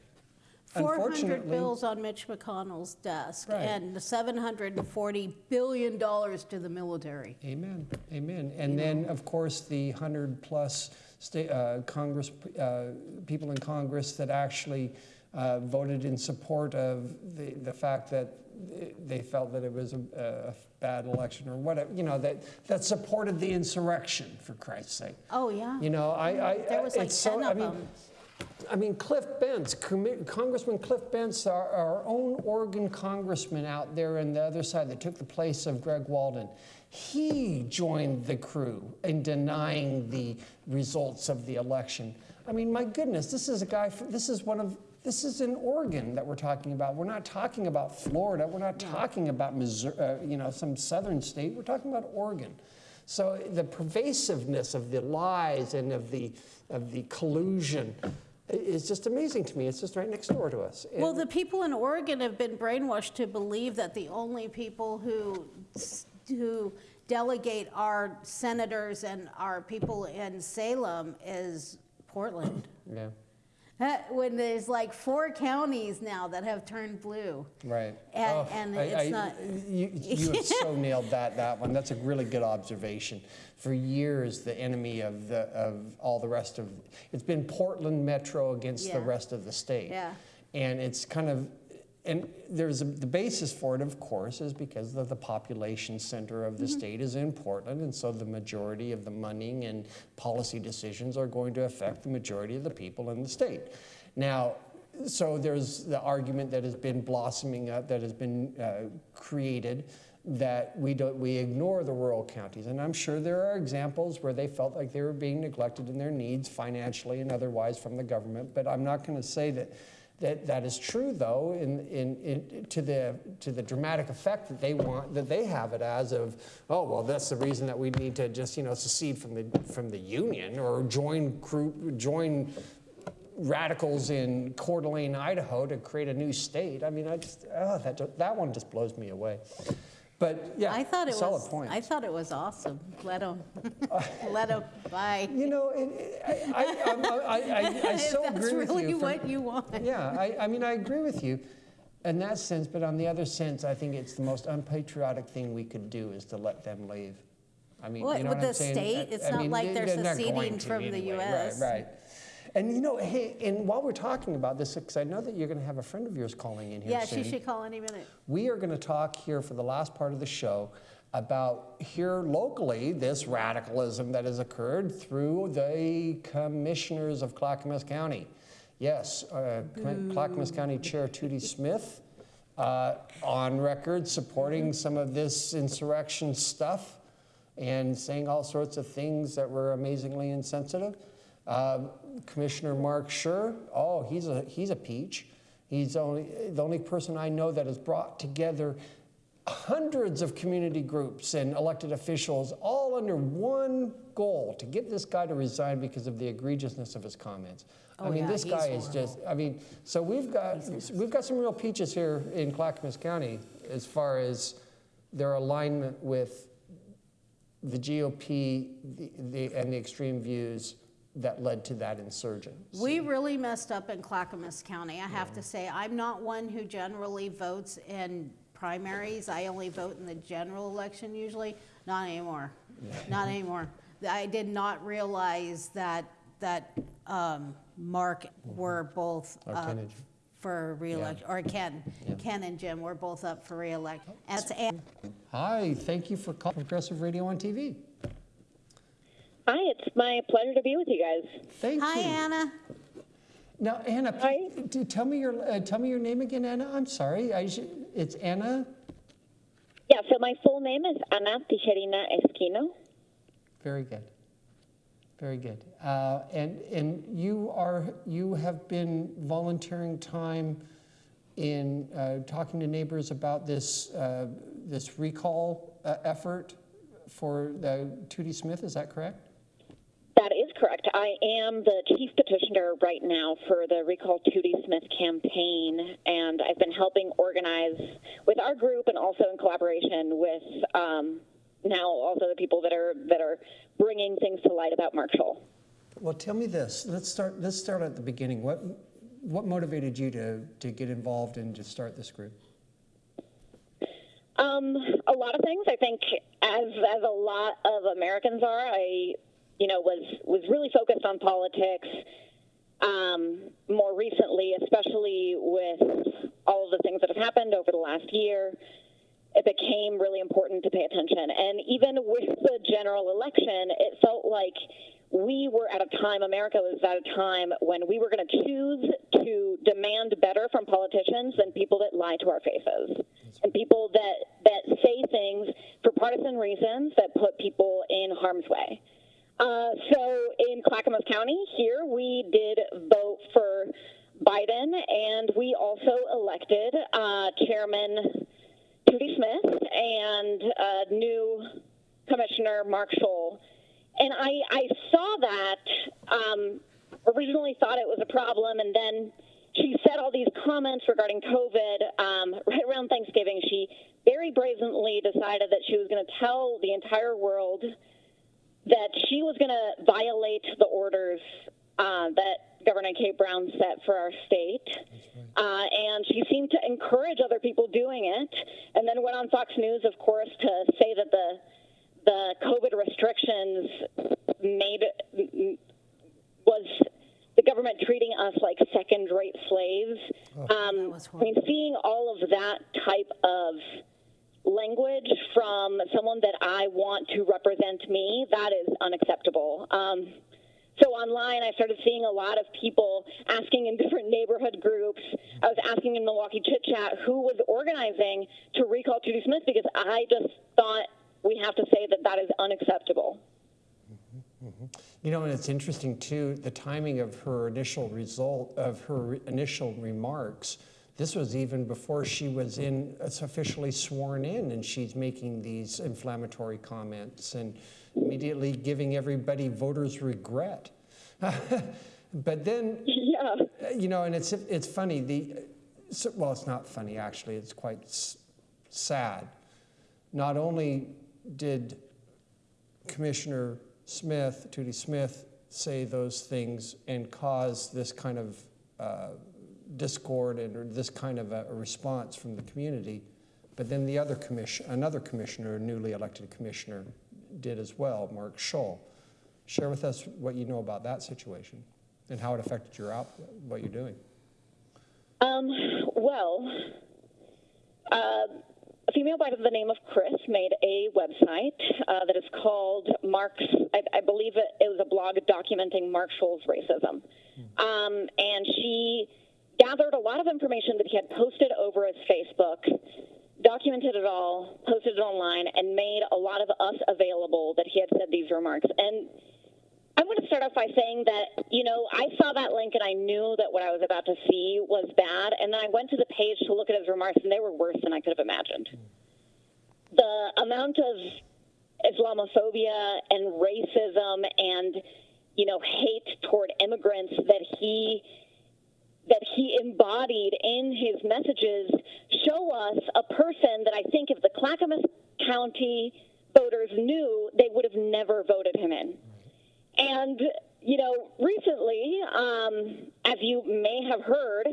400 bills on Mitch McConnell's desk, Right. and 740 billion dollars to the military. Amen. Amen. And then, of course, the hundred plus state, uh, Congress uh, people in Congress that actually uh, voted in support of the, the fact that they felt that it was a, a bad election or whatever, you know, that, that supported the insurrection, for Christ's sake. Oh, yeah. You know, I, I mm-hmm. There was like it's so, 10 I of mean, them. I mean, Cliff Bentz, Congressman Cliff Bentz, our, our own Oregon congressman out there on the other side that took the place of Greg Walden, he joined the crew in denying the results of the election. I mean, my goodness, this is a guy, this is one of, this is in Oregon that we're talking about. We're not talking about Florida. We're not talking about Missouri, uh, you know, some southern state. We're talking about Oregon. So the pervasiveness of the lies and of the, of the collusion is just amazing to me. It's just right next door to us. And- Well, the people in Oregon have been brainwashed to believe that the only people who, who delegate our senators and our people in Salem is Portland. yeah, When there's like four counties now that have turned blue. right. And- Oh, and it's I- not- You, you have so [laughs] nailed that, that one. That's a really good observation. For years, the enemy of, the, of all the rest of, it's been Portland Metro against the rest of the state. Yeah. And it's kind of, and there's a, the basis for it, of course, is because of the population center of the Mm-hmm. state is in Portland, and so the majority of the money and policy decisions are going to affect the majority of the people in the state. Now, so there's the argument that has been blossoming up, that has been uh, created, that we don't we ignore the rural counties, and I'm sure there are examples where they felt like they were being neglected in their needs financially and otherwise from the government. But I'm not going to say that. That, that is true, though, in, in, in, to, the, to the dramatic effect that they want, that they have it as of, oh, well, that's the reason that we need to just, you know, secede from the, from the union or join, group, join radicals in Coeur d'Alene, Idaho to create a new state. I mean, I just, oh, that, that one just blows me away. But yeah, I thought it solid was, point. I thought it was awesome. Let them, [laughs] let them, bye. you know, it, it- I, I, I, I, [laughs] I so that's agree with really you. from- what you want. Yeah, I, I mean, I agree with you in that sense, but on the other sense, I think it's the most unpatriotic thing we could do is to let them leave. I mean, What, you know with what I'm the state? It's I not mean, like they- they're seceding from the. US. Right, right. And you know, hey, and while we're talking about this, because I know that you're going to have a friend of yours calling in here Yeah, soon. she should call any minute. We are going to talk here for the last part of the show about here locally this radicalism that has occurred through the commissioners of Clackamas County. Yes, uh, Clackamas County Chair Tootie Smith uh, on record supporting some of this insurrection stuff and saying all sorts of things that were amazingly insensitive. Um, Commissioner Mark Shull, oh, he's a, he's a peach. He's only, the only person I know that has brought together hundreds of community groups and elected officials all under one goal to get this guy to resign because of the egregiousness of his comments. I Oh, mean, yeah, this guy is just, I mean, so we've got, we've got some real peaches here in Clackamas County as far as their alignment with the GOP the, the, and the extreme views that led to that insurgence. We really messed up in Clackamas County, I have to say. I'm not one who generally votes in primaries. I only vote in the general election usually. Not anymore. Not anymore. I did not realize that, that um, Mark were both Or up Kennedy. for reelection, or Ken. Ken and Jim were both up for reelection. That's Hi, thank you for calling Progressive Radio on TV. Hi, it's my pleasure to be with you guys. Thank Hi, you. Hi, Anna. Now, Anna, please, do- tell me your uh, tell me your name again, Anna. I'm sorry. I should, it's Anna. Yeah, so my full name is Anna Tijerina Esquino. Very good. Very good. Uh, and and you are you have been volunteering time in uh, talking to neighbors about this uh, this recall uh, effort for the Tootie Smith. Is that correct? That is correct. I am the chief petitioner right now for the Recall Tootie Smith campaign, and I've been helping organize with our group and also in collaboration with um, now also the people that are that are bringing things to light about Marshall. Well, tell me this. Let's start. Let's start at the beginning. What what motivated you to to get involved and to start this group? Um, a lot of things. I think, as as a lot of Americans are, I, you know, was was really focused on politics. Um, more recently, especially with all of the things that have happened over the last year, it became really important to pay attention. And even with the general election, it felt like we were at a time, America was at a time when we were going to choose to demand better from politicians than people that lie to our faces and people that, that say things for partisan reasons that put people in harm's way. Uh, so in Clackamas County here, we did vote for Biden, and we also elected uh, Chairman Tootie Smith and uh, new Commissioner Mark Shull. And I, I saw that, um, originally thought it was a problem, and then she said all these comments regarding COVID um, [laughs] right around Thanksgiving. She very brazenly decided that she was going to tell the entire world that she was going to violate the orders uh, that Governor Kate Brown set for our state. Uh, and she seemed to encourage other people doing it, and then went on Fox News, of course, to say that the the COVID restrictions made was the government treating us like second-rate slaves. um, I mean, seeing all of that type of language from someone that I want to represent me, that is unacceptable. Um, so online, I started seeing a lot of people asking in different neighborhood groups. I was asking in Milwaukie Chit Chat who was organizing to recall Tootie Smith because I just thought we have to say that that is unacceptable. You know, and it's interesting too, the timing of her initial result, of her initial remarks. This was even before she was in, officially sworn in, and she's making these inflammatory comments and immediately giving everybody voters regret. [laughs] but then, Yeah. you know, and it's it's funny. The so- well, it's not funny actually. It's quite s- sad. Not only did Commissioner Smith, Tootie Smith, say those things and cause this kind of uh, discord and or this kind of a, response from the community, but then the other commission, another commissioner, newly elected commissioner, did as well, Mark Shull. Share with us what you know about that situation and how it affected your out, what you're doing. Um, well, uh, a female by the name of Chris made a website uh, that is called Mark's, I, I believe it, it was a blog documenting Mark Shull's racism. Um, and she gathered a lot of information that he had posted over his Facebook, documented it all, posted it online, and made a lot of us available that he had said these remarks. And I'm going to start off by saying that, you know, I saw that link and I knew that what I was about to see was bad. And then I went to the page to look at his remarks and they were worse than I could have imagined. the amount of Islamophobia and racism and you know hate toward immigrants that he that he embodied in his messages show us a person that I think if the Clackamas County voters knew, they would have never voted him in. And, you know, recently, um, as you may have heard,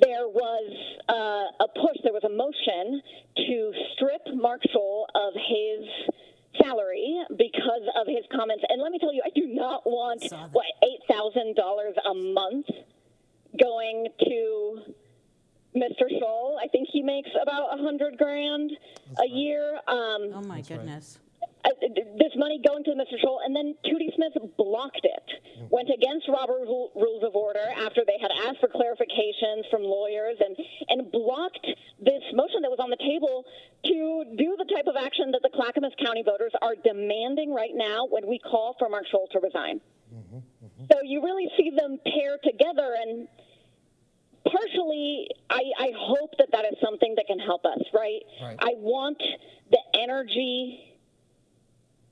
there was uh, a push, there was a motion to strip Mark Shull of his salary because of his comments. And let me tell you, I do not want, what, $8,000 a month going to Mr. Shull. I think he makes about a hundred grand a year. Um, Oh, my right. goodness. uh, this money going to Mr. Shull, and then Tootie Smith blocked it. Went against Robert Ru- Rules of Order after they had asked for clarifications from lawyers, and and blocked this motion that was on the table to do the type of action that the Clackamas County voters are demanding right now when we call for Mark Shull to resign. So you really see them pair together, and partially, I, I hope that that is something that can help us. Right? Right. I want the energy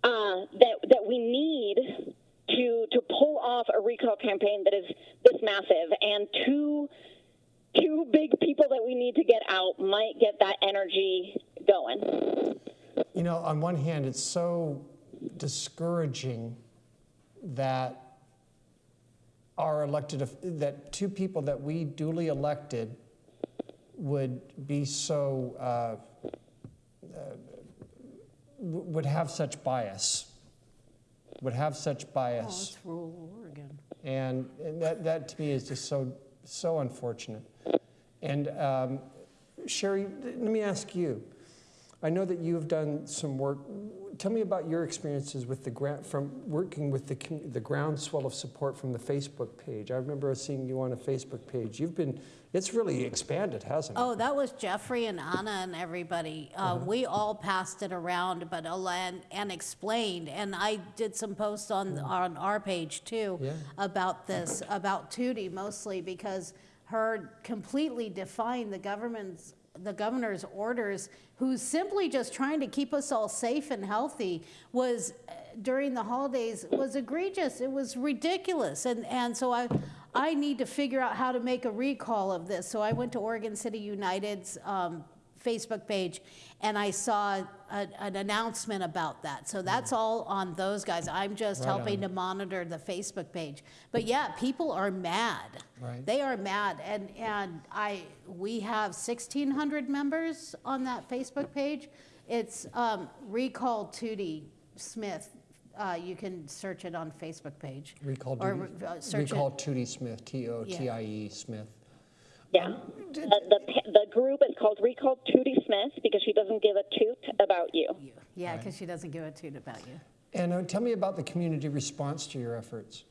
uh, that that we need to to pull off a recall campaign that is this massive, and two two big people that we need to get out might get that energy going. You know, on one hand, it's so discouraging that our elected, that two people that we duly elected would be so, uh, uh, would have such bias, would have such Oh, bias. it's rural Oregon. And, and that, that to me is just so, so unfortunate. And um, Sherry, let me ask you. I know that you've done some work. Tell me about your experiences with the grant from working with the the groundswell of support from the Facebook page. I remember seeing you on a Facebook page. You've been, it's really expanded, hasn't it? Oh, that was Jeffrey and Anna and everybody. Uh, Uh-huh. We all passed it around, but uh, and, and explained. And I did some posts on on our page too Yeah. about this, about Tootie mostly because her completely defying the government's the governor's orders, who's simply just trying to keep us all safe and healthy, was uh, during the holidays was egregious. It was ridiculous, and and so I. I need to figure out how to make a recall of this. So I went to Oregon City United's um, Facebook page and I saw a, an announcement about that. So that's all on those guys. I'm just Right helping on. to monitor the Facebook page. But yeah, people are mad. Right. They are mad. And, and I, we have 1,600 members on that Facebook page. It's um, Recall Tootie Smith. Uh, you can search it on Facebook page. Recall, Or Tootie- uh, search recall it. Tootie Smith, T-O-T-I-E Smith. Yeah. The, the, the group is called Recall Tootie Smith because she doesn't give a toot about you. You. Yeah, because she doesn't give a toot about you. And uh, tell me about the community response to your efforts.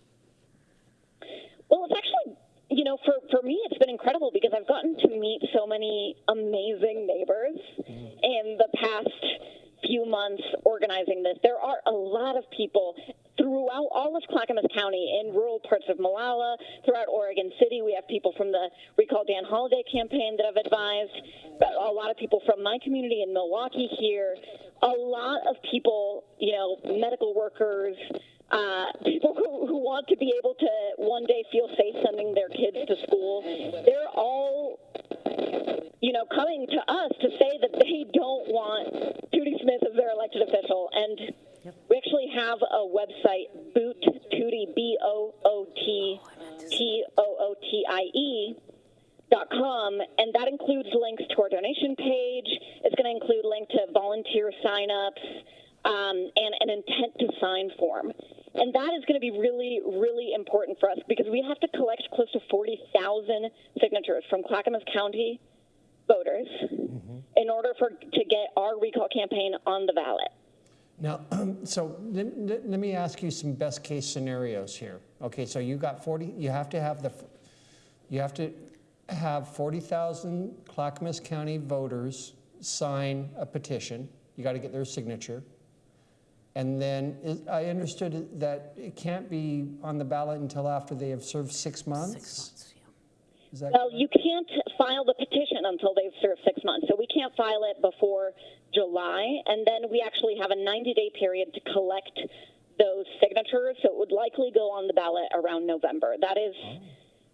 Well, it's actually, you know, for, for me, it's been incredible because I've gotten to meet so many amazing neighbors in the past few months organizing this. There are a lot of people throughout all of Clackamas County in rural parts of Molalla, throughout Oregon City. We have people from the Recall Dan Holladay campaign that have advised, a lot of people from my community in Milwaukie here, a lot of people, you know, medical workers, uh, people who, who want to be able to one day feel safe sending their kids to school. They're all, you know, coming to us to say that they don't want Tootie Smith as their elected official. And we actually have a website, Boot Tootie, B O O T T O O T I E dot com, and that includes links to our donation page. It's going to include link to volunteer signups um, and an intent to sign form. And that is going to be really, really important for us because we have to collect close to 40,000 signatures from Clackamas County voters in order for to get our recall campaign on the ballot. Now, [clears throat] so let, let- let me ask you some best case scenarios here. Okay, so you got 40, you have to have the, you have to have 40,000 Clackamas County voters sign a petition. You got to get their signature. And then is, I understood that it can't be on the ballot until after they have served six months? Six months, yeah. Is that Well, you can't file the petition until they've served six months. So we can't file it before July, and then we actually have a 90 day period to collect those signatures. So it would likely go on the ballot around November. That is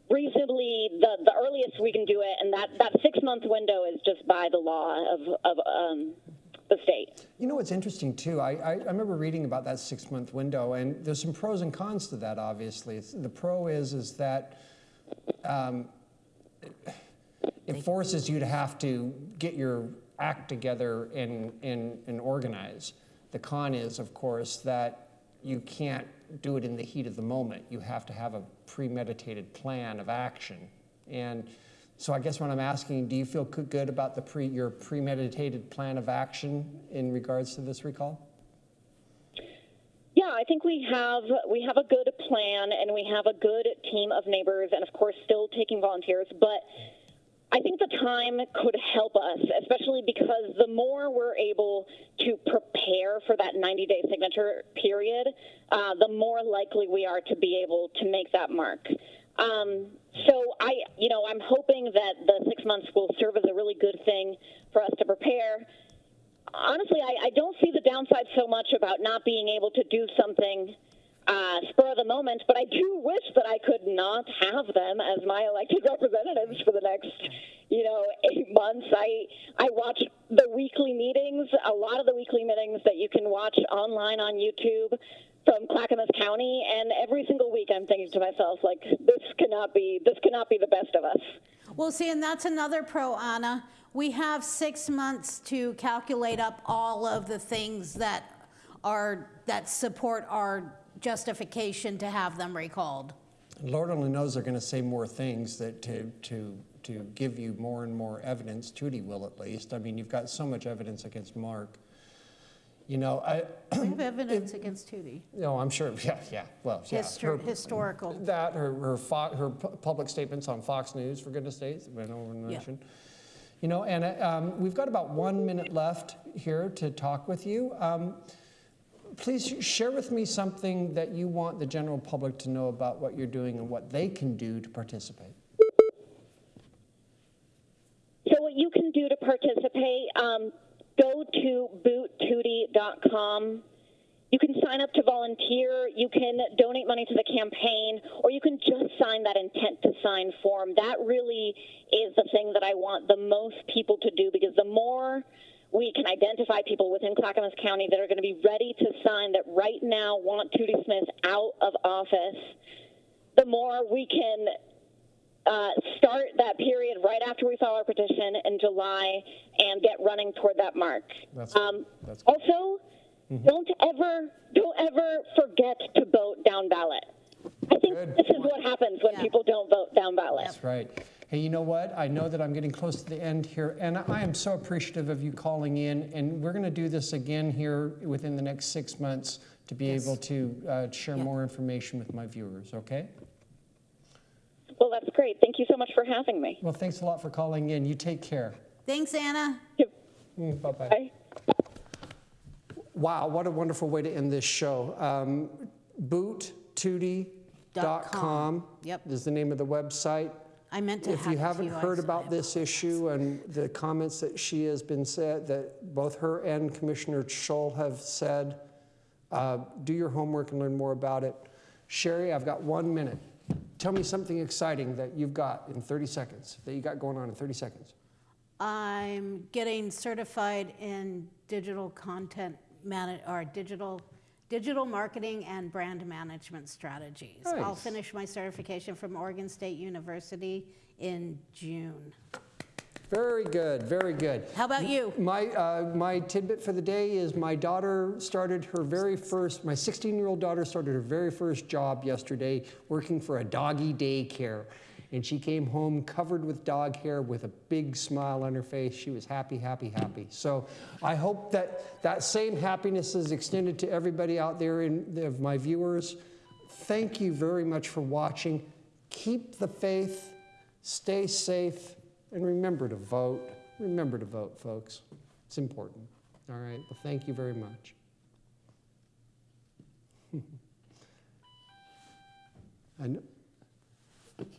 reasonably the, the earliest we can do it, and that, that six month window is just by the law of, of um, the state. You know what's interesting too? I, I, I remember reading about that six month window, and there's some pros and cons to that. Obviously, it's, the pro is is that um, it forces you to have to get your act together and, and, and organize. The con is, of course, that you can't do it in the heat of the moment. You have to have a premeditated plan of action. And so I guess what I'm asking, do you feel good about the pre, your premeditated plan of action in regards to this recall? Yeah, I think we have we have a good plan and we have a good team of neighbors and of course still taking volunteers, but I think the time could help us, especially because the more we're able to prepare for that 90 day signature period, uh, the more likely we are to be able to make that mark. Um, so I, you know, I'm hoping that the six months will serve as a really good thing for us to prepare. Honestly, I, I don't see the downside so much about not being able to do something uh, spur of the moment, but I do wish that I could not have them as my elected [laughs] representatives for the next, you know, eight months. I I watch the weekly meetings, a lot of the weekly meetings that you can watch online on YouTube from Clackamas County, and every single week I'm thinking to myself, like, this cannot be this cannot be the best of us. Well, see, and that's another pro, Anna. We have six months to calculate up all of the things that are, that support our justification to have them recalled. Lord only knows they're going to say more things that to, to, to give you more and more evidence. Tootie will at least. I mean, you've got so much evidence against Mark. You know, I, We have [clears throat] evidence against Tootie, no, I'm sure, yeah, yeah, well, yeah. Histor- her- historical. That, her, her, Fo- her public statements on Fox News, for goodness sakes, went over and Yeah. mentioned. You know, and um, we've got about one minute left here to talk with you. Um, please share with me something that you want the general public to know about what you're doing and what they can do to participate. So what you can do to participate, um, go to boottootie.com. You can sign up to volunteer. You can donate money to the campaign, or you can just sign that intent to sign form. That really is the thing that I want the most people to do because the more we can identify people within Clackamas County that are going to be ready to sign that right now want Tootie Smith out of office, the more we can uh, start that period right after we file our petition in July and get running toward that mark. That's- um, that's good. also, don't ever don't ever forget to vote down ballot. I think Good this is what happens when Yeah. people don't vote down ballot. That's right. Hey, you know what? I know that I'm getting close to the end here, and I am so appreciative of you calling in. And we're going to do this again here within the next six months to be able to uh, share more information with my viewers. Okay? Well, that's great. Thank you so much for having me. Well, thanks a lot for calling in. You take care. Thanks, Anna. Bye bye. Bye. Wow, what a wonderful way to end this show. Um, boottootie.com Yep. is the name of the website. I meant to If have you it to haven't you, heard just- about this issue and the comments that she has been said, that both her and Commissioner Shull have said, uh, do your homework and learn more about it. Sherry, I've got one minute. Tell me something exciting that you've got in 30 seconds, that you got going on in 30 seconds. I'm getting certified in digital content man, or digital, digital marketing and brand management strategies. I'll finish my certification from Oregon State University in June. Very good, very good. How about you? My, uh, my tidbit for the day is my daughter started her very first, my 16 year old daughter started her very first job yesterday working for a doggy daycare. And she came home covered with dog hair with a big smile on her face. She was happy, happy, happy. So I hope that that same happiness is extended to everybody out there in, of my viewers. Thank you very much for watching. Keep the faith, stay safe, and remember to vote. Remember to vote, folks. It's important. All right, well, thank you very much. [laughs] Thank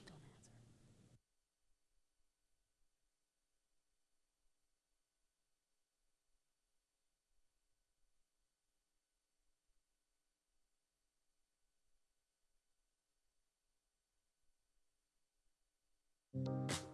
you